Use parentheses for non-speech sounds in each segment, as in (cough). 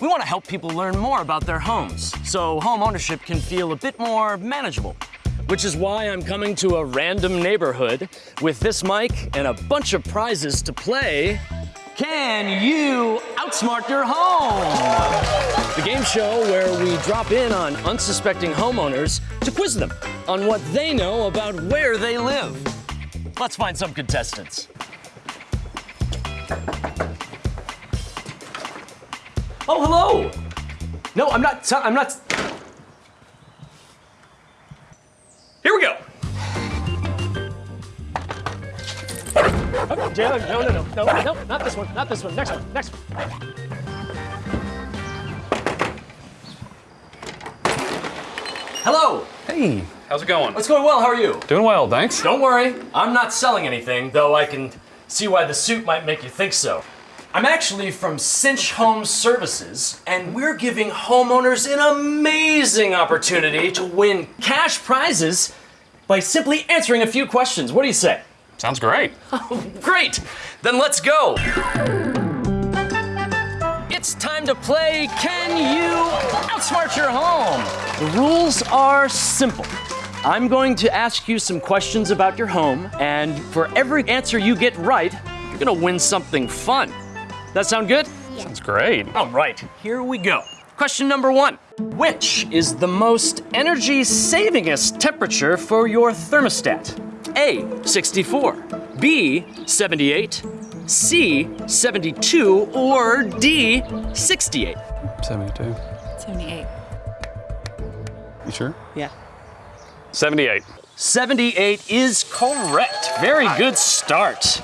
We want to help people learn more about their homes so home ownership can feel a bit more manageable. Which is why I'm coming to a random neighborhood with this mic and a bunch of prizes to play. Can you outsmart your home? The game show where we drop in on unsuspecting homeowners to quiz them on what they know about where they live. Let's find some contestants. Oh, hello. No, I'm not. I'm not. Here we go. Oh, Jalen, no, no, no, no, no, not this one, not this one. Next one, next one. Hello. Hey, how's it going? What's going well? How are you? Doing well, thanks. Don't worry, I'm not selling anything, though I can see why the suit might make you think so. I'm actually from Cinch Home Services, and we're giving homeowners an amazing opportunity to win cash prizes by simply answering a few questions. What do you say? Sounds great. (laughs) Oh, great! Then let's go! It's time to play Can You Outsmart Your Home? The rules are simple. I'm going to ask you some questions about your home, and for every answer you get right, you're gonna win something fun. That sound good? Sounds great. All right, here we go. Question number one Which is the most energy savingest temperature for your thermostat? A, 64, B, 78, C, 72, or D, 68? 72. 78. You sure? Yeah. 78. 78 is correct. Very good start.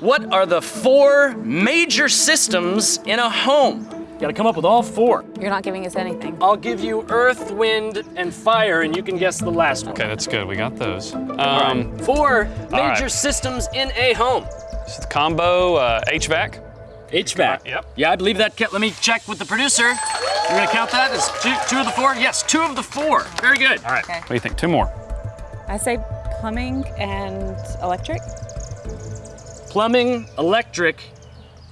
What are the four major systems in a home? You gotta come up with all four. You're not giving us anything. I'll give you earth, wind, and fire, and you can guess the last one. Okay, that's good. We got those. Um, Four major right. systems in a home. this is the combo uh, HVAC. HVAC. Yep. Yeah, I believe that. Let me check with the producer. You're gonna count that as two, two of the four? Yes, two of the four. Very good. All right. Okay. What do you think? Two more. I say plumbing and electric. Plumbing, electric,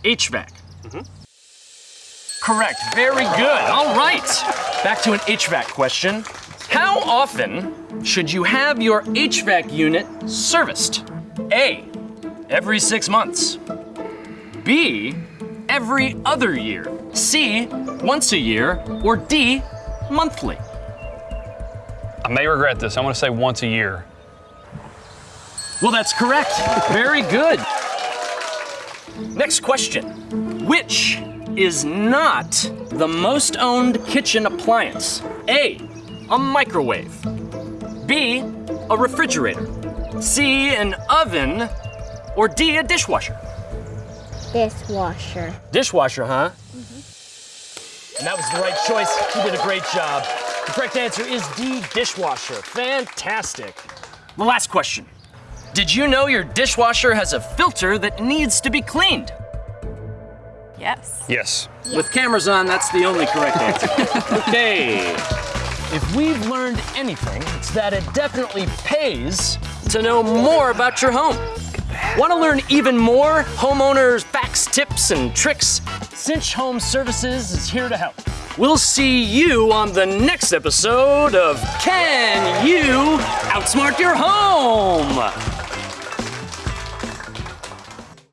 HVAC. Correct. Very good. All right. Back to an HVAC question. How often should you have your HVAC unit serviced? A. Every six months. B. Every other year. C. Once a year. Or D. Monthly. I may regret this. I'm going to say once a year. Well, that's correct. Very good. Next question. Which is not the most owned kitchen appliance? A. A microwave. B. A refrigerator. C. An oven. Or D. A dishwasher. Dishwasher. Dishwasher, huh? Mm-hmm. And that was the right choice. You did a great job. The correct answer is D. Dishwasher. Fantastic. The last question. Did you know your dishwasher has a filter that needs to be cleaned? Yes. Yes. With cameras on, that's the only correct answer. (laughs) okay. If we've learned anything, it's that it definitely pays to know more about your home. Want to learn even more homeowners facts, tips, and tricks? Cinch Home Services is here to help. We'll see you on the next episode of Can You Outsmart Your Home?